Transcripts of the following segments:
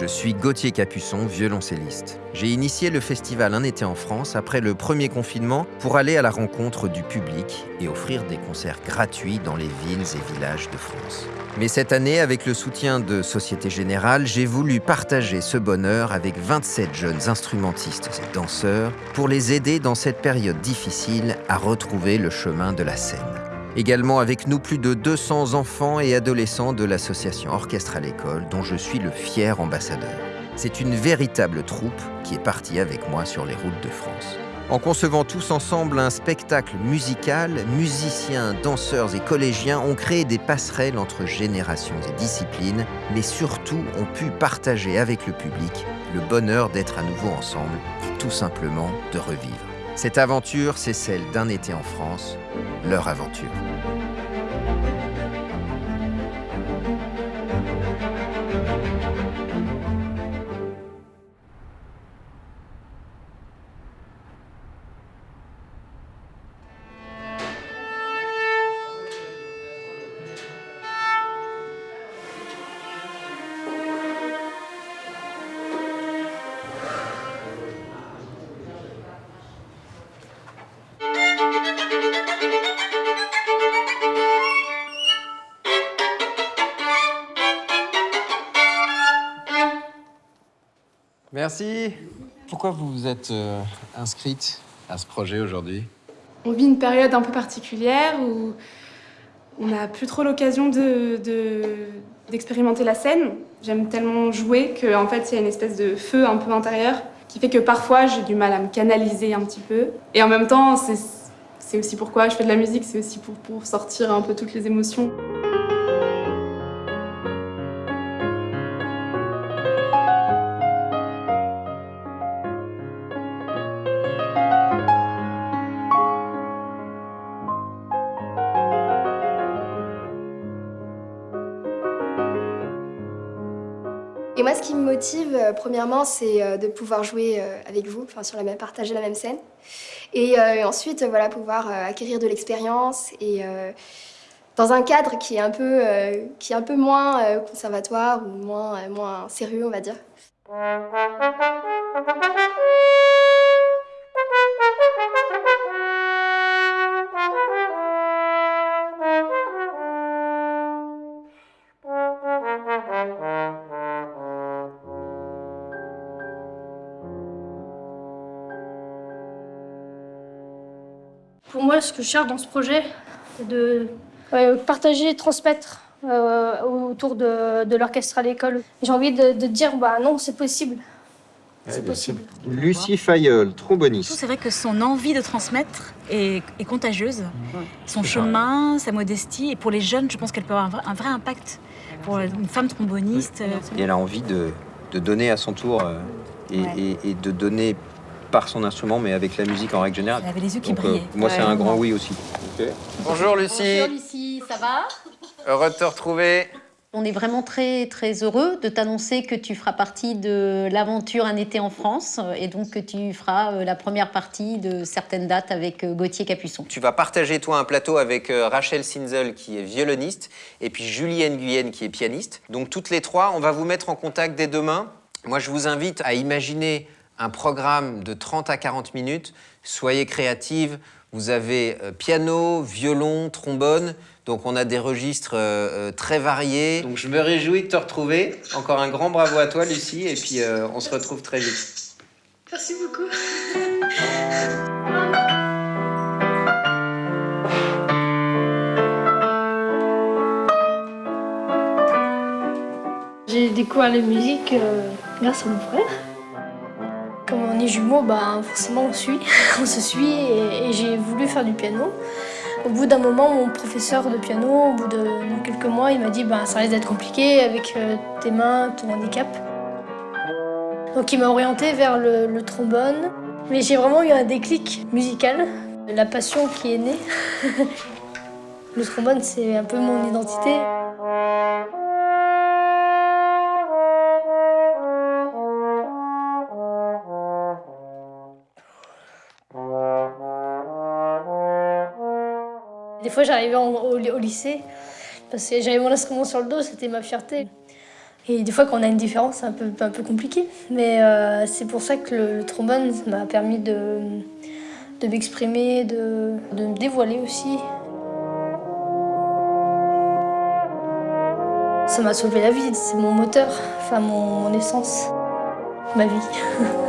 Je suis Gauthier Capuçon, violoncelliste. J'ai initié le festival Un été en France après le premier confinement pour aller à la rencontre du public et offrir des concerts gratuits dans les villes et villages de France. Mais cette année, avec le soutien de Société Générale, j'ai voulu partager ce bonheur avec 27 jeunes instrumentistes et danseurs pour les aider dans cette période difficile à retrouver le chemin de la scène. Également avec nous plus de 200 enfants et adolescents de l'association Orchestre à l'école dont je suis le fier ambassadeur. C'est une véritable troupe qui est partie avec moi sur les routes de France. En concevant tous ensemble un spectacle musical, musiciens, danseurs et collégiens ont créé des passerelles entre générations et disciplines, mais surtout ont pu partager avec le public le bonheur d'être à nouveau ensemble et tout simplement de revivre. Cette aventure, c'est celle d'un été en France, leur aventure. Merci. Pourquoi vous vous êtes euh, inscrite à ce projet aujourd'hui? On vit une période un peu particulière où on n'a plus trop l'occasion d'expérimenter de, la scène. J'aime tellement jouer qu'en en fait, il y a une espèce de feu un peu intérieur qui fait que parfois, j'ai du mal à me canaliser un petit peu. Et en même temps, c'est aussi pourquoi je fais de la musique, c'est aussi pour, pour sortir un peu toutes les émotions. Ce qui me motive, euh, premièrement, c'est euh, de pouvoir jouer euh, avec vous, sur la même, partager la même scène. Et ensuite, voilà, pouvoir acquérir de l'expérience et dans un cadre qui est un peu, qui est un peu moins conservatoire ou moins, moins sérieux, on va dire. Moi, ce que je cherche dans ce projet, c'est de partager, transmettre euh, autour de, l'orchestre à l'école. J'ai envie de, dire, bah non, c'est possible. C'est possible. Lucie Fayeul, tromboniste. C'est vrai que son envie de transmettre est, contagieuse. Son chemin, sa modestie. Et pour les jeunes, je pense qu'elle peut avoir un vrai, impact. Pour une femme tromboniste. Et elle a envie de, donner à son tour euh, et, de donner par son instrument, mais avec la musique en règle générale. Elle avait les yeux qui brillaient. Euh, moi, c'est un grand oui aussi. Bonjour Lucie. Bonjour Lucie, ça va? Heureux de te retrouver. On est vraiment très très heureux de t'annoncer que tu feras partie de l'aventure Un été en France et donc que tu feras euh, la première partie de certaines dates avec euh, Gauthier Capuçon. Tu vas partager toi un plateau avec Rachel Sinzel qui est violoniste et puis Julienne Guyenne qui est pianiste. Donc toutes les trois, on va vous mettre en contact dès demain. Moi je vous invite à imaginer un programme de 30 à 40 minutes. Soyez créative. Vous avez euh, piano, violon, trombone. Donc on a des registres euh, euh, très variés. Donc je me réjouis de te retrouver. Encore un grand bravo à toi, Lucie. Et puis on se retrouve très vite. Merci beaucoup. J'ai découvert la musique grâce à mon frère. On est jumeaux, bah, forcément on suit, on se suit et, j'ai voulu faire du piano. Au bout d'un moment, mon professeur de piano, au bout de, quelques mois, il m'a dit bah, ça risque d'être compliqué avec euh, tes mains, ton handicap. Donc il m'a orienté vers le, trombone. Mais j'ai vraiment eu un déclic musical, la passion qui est née. le trombone, c'est un peu mon identité. Des fois, j'arrivais au, lycée, parce que j'avais mon instrument sur le dos, c'était ma fierté. Et des fois, quand on a une différence, c'est un peu, compliqué. Mais euh, c'est pour ça que le, trombone m'a permis de, de m'exprimer, de, de me dévoiler aussi. Ça m'a sauvé la vie, c'est mon moteur, enfin mon essence, ma vie.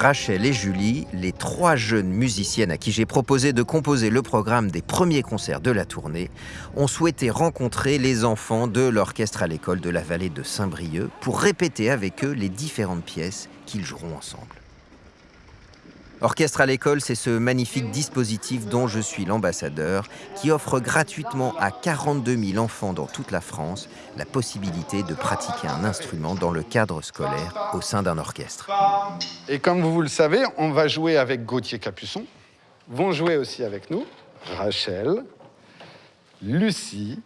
Rachel et Julie, les trois jeunes musiciennes à qui j'ai proposé de composer le programme des premiers concerts de la tournée, ont souhaité rencontrer les enfants de l'orchestre à l'école de la vallée de Saint-Brieuc pour répéter avec eux les différentes pièces qu'ils joueront ensemble. Orchestre à l'école, c'est ce magnifique dispositif dont je suis l'ambassadeur, qui offre gratuitement à 42 000 enfants dans toute la France la possibilité de pratiquer un instrument dans le cadre scolaire au sein d'un orchestre. Et comme vous le savez, on va jouer avec Gauthier Capuçon, vont jouer aussi avec nous Rachel, Lucie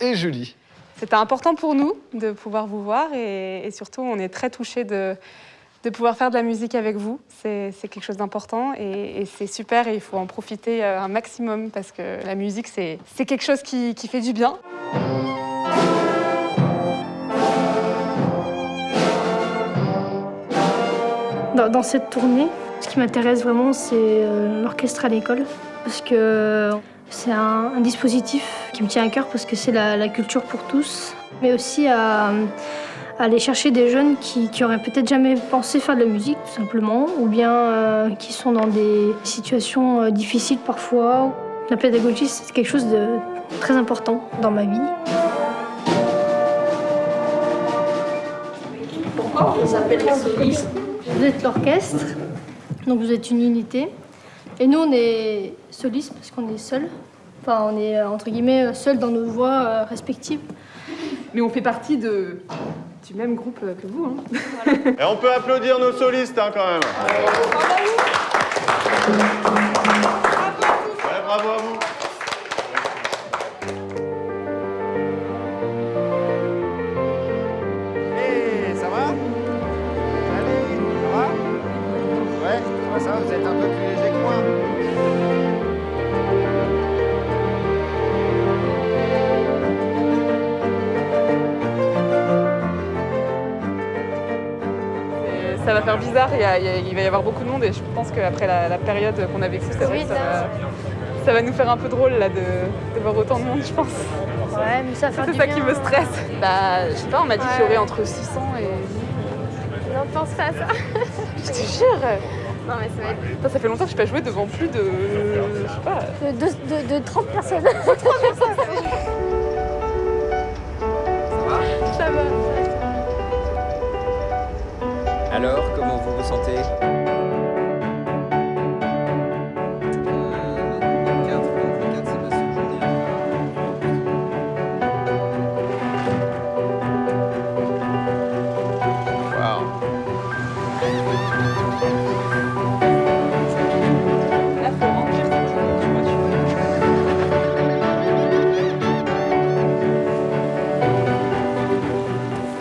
et Julie. C'était important pour nous de pouvoir vous voir et, et surtout on est très touchés de de pouvoir faire de la musique avec vous. C'est quelque chose d'important et, c'est super et il faut en profiter euh, un maximum parce que la musique, c'est quelque chose qui, fait du bien. Dans, cette tournée, ce qui m'intéresse vraiment, c'est euh, l'orchestre à l'école parce que c'est un, dispositif qui me tient à cœur parce que c'est la, culture pour tous, mais aussi à aller chercher des jeunes qui, qui auraient peut-être jamais pensé faire de la musique, tout simplement, ou bien euh, qui sont dans des situations euh, difficiles parfois. La pédagogie, c'est quelque chose de très important dans ma vie. Pourquoi on s'appelle les solistes Vous êtes l'orchestre, donc vous êtes une unité. Et nous, on est solistes parce qu'on est seuls. Enfin, on est entre guillemets seuls dans nos voix euh, respectives. Mais on fait partie de du même groupe que vous. Hein. Et on peut applaudir nos solistes hein, quand même. bravo à vous. Ça va faire bizarre, il, va y avoir beaucoup de monde et je pense qu'après la, période qu'on a vécue, ça, ça, va nous faire un peu drôle là, de, voir autant de monde, je pense. Ouais, mais ça C'est ça qui me stresse. Bah, je sais pas, on m'a dit qu'il y aurait entre 600 et... Non, pense pas à ça. je te jure non mais ça va être... ça fait longtemps que je n'ai pas joué devant plus de... je sais pas... De, de, de 30 personnes. 30 personnes comment vous vous sentez.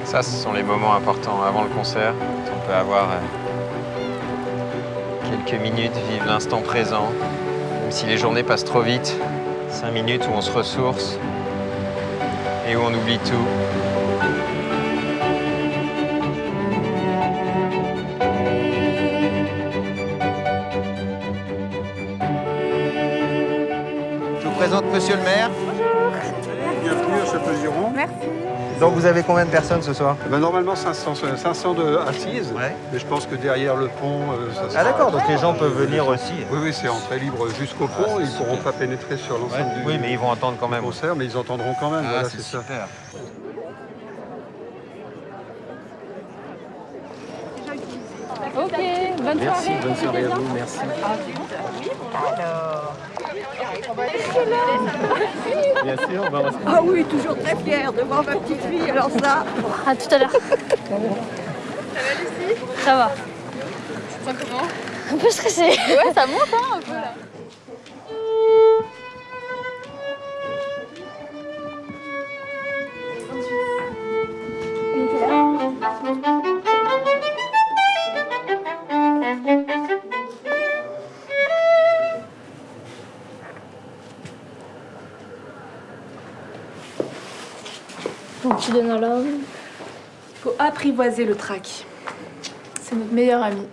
Ça, ce sont les moments importants avant le concert peut avoir euh, quelques minutes, vivre l'instant présent, même si les journées passent trop vite. Cinq minutes où on se ressource et où on oublie tout. Je vous présente Monsieur le maire. Bonjour. Bienvenue à Château-Giron. Merci. Donc vous avez combien de personnes ce soir eh ben, Normalement 500, 500 de assises, mais je pense que derrière le pont, euh, ça sera... Ah d'accord, donc les gens peuvent venir aussi. Oui, oui, c'est entrée libre jusqu'au pont, ils ne pourront pas pénétrer sur l'ensemble du Oui, mais ils vont entendre quand même. concert, mais ils entendront quand même, ah, c'est ça. Ok, bonne merci, soirée. Bonne soirée à vous, merci. Bien sûr, Ah oui, toujours très fière de voir ma petite fille, alors ça. À tout à l'heure. Ça va Lucie? Ça va. Ça comment? Un peu stressée. Ouais, ça monte hein, un peu là. Tu donnes à l'homme. Il faut apprivoiser le trac. C'est notre meilleur ami.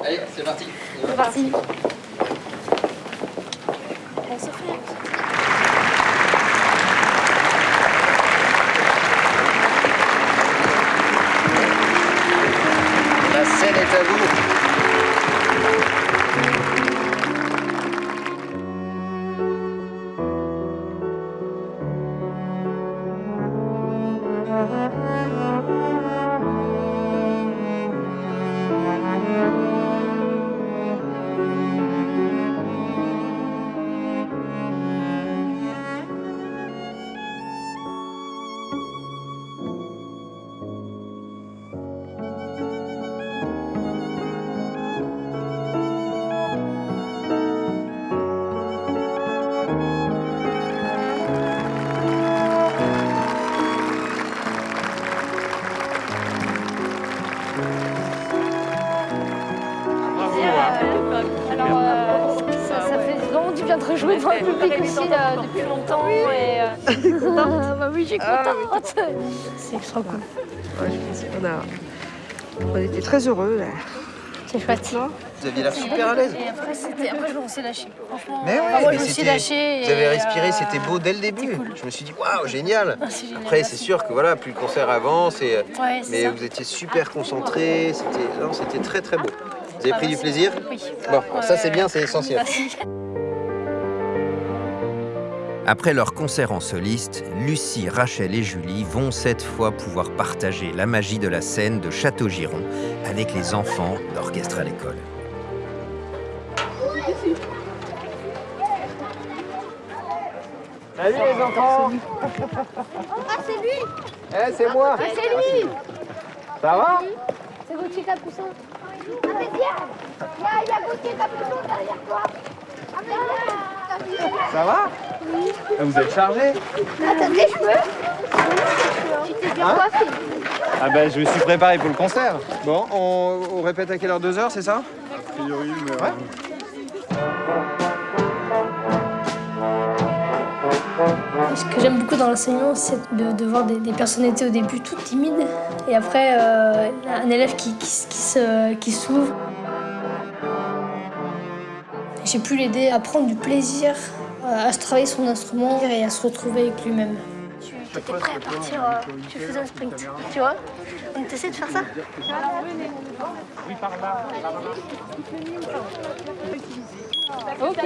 Allez, c'est parti. C'est parti. La scène est à vous. Alors, euh, ça, ça fait vraiment du bien de rejouer devant le public aussi euh, depuis longtemps. Et, euh, bah oui, j'ai contente. C'est extra cool. Ouais, je pense qu'on a... On était très heureux, là. C'est chouette. Vous aviez l'air super à l'aise. Et après, c'était- après, je me suis lâchée. Franchement, Mais ouais, enfin, moi, mais je me suis lâchée. Vous avez respiré, euh, c'était beau dès le début. Je me suis dit, waouh, génial. Ah, génial, Après, c'est sûr que voilà, plus le concert avance, et, Ouais, c'est mais ça. vous étiez super concentrés. C'était, non, c'était très très beau. Vous avez Ah, pris du merci. plaisir Oui. Bon, ça c'est bien, c'est essentiel. Merci. Après leur concert en soliste, Lucie, Rachel et Julie vont cette fois pouvoir partager la magie de la scène de Château-Giron avec les enfants d'orchestre à l'école. Salut les enfants. Ah, c'est lui. Eh, c'est moi. Ah, c'est lui. Ça va? C'est Gauthier Capuçon. Ah, mais viens Il y a, il y a Gauthier Capuçon derrière toi. Ah, mais viens Ça va Oui. Ah, Vous êtes chargé Ah, t'as des cheveux Tu t'es bien Hein coiffé Ah ben je me suis préparé pour le concert. Bon, on, on répète à quelle heure Deux heures, c'est ça A priori, mais... Ouais. Ce que j'aime beaucoup dans l'enseignement, c'est de, de voir des, des personnalités au début toutes timides et après euh, un élève qui, qui, s- qui se- qui s'ouvre. J'ai pu l'aider à prendre du plaisir euh, à se travailler son instrument et à se retrouver avec lui-même. Tu étais prêt à partir, euh, tu faisais un sprint, tu vois On essaie de faire ça Ok.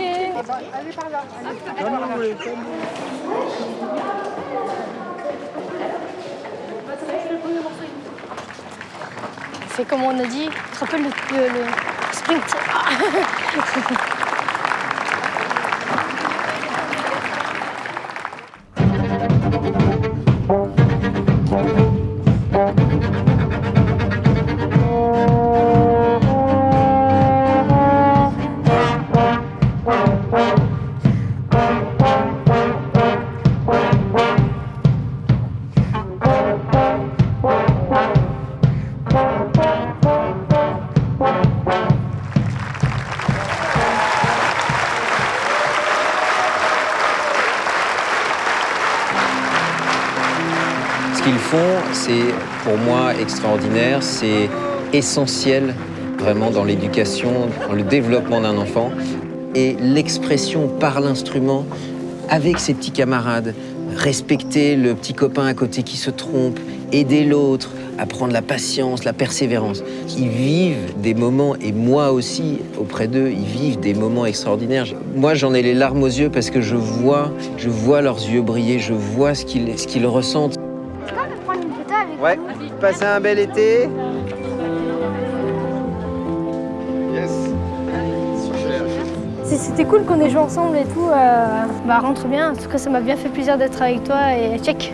C'est comme on a dit, tu te rappelles le, le- le sprint c'est pour moi extraordinaire, c'est essentiel vraiment dans l'éducation, dans le développement d'un enfant. Et l'expression par l'instrument avec ses petits camarades, respecter le petit copain à côté qui se trompe, aider l'autre, apprendre la patience, la persévérance. Ils vivent des moments, et moi aussi, auprès d'eux, ils vivent des moments extraordinaires. Moi, j'en ai les larmes aux yeux parce que je vois, je vois leurs yeux briller, je vois ce qu'ils ce qu'ils ressentent. Ouais, passez un bel été. Yes. C'était cool qu'on ait joué ensemble et tout. euh, bah rentre bien. En tout cas, ça m'a bien fait plaisir d'être avec toi et check.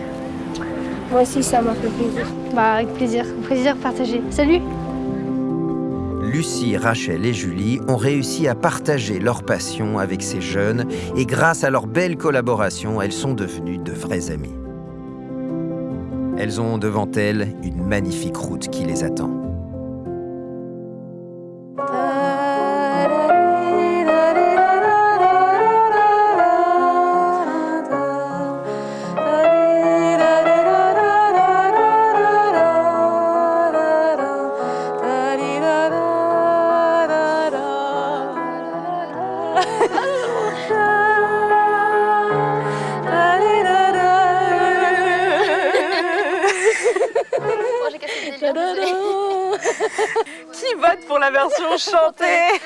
Moi aussi, ça m'a fait plaisir. Bah avec plaisir, plaisir partagé. Salut. Lucie, Rachel et Julie ont réussi à partager leur passion avec ces jeunes et grâce à leur belle collaboration, elles sont devenues de vraies amies. Elles ont devant elles une magnifique route qui les attend. Version chantée.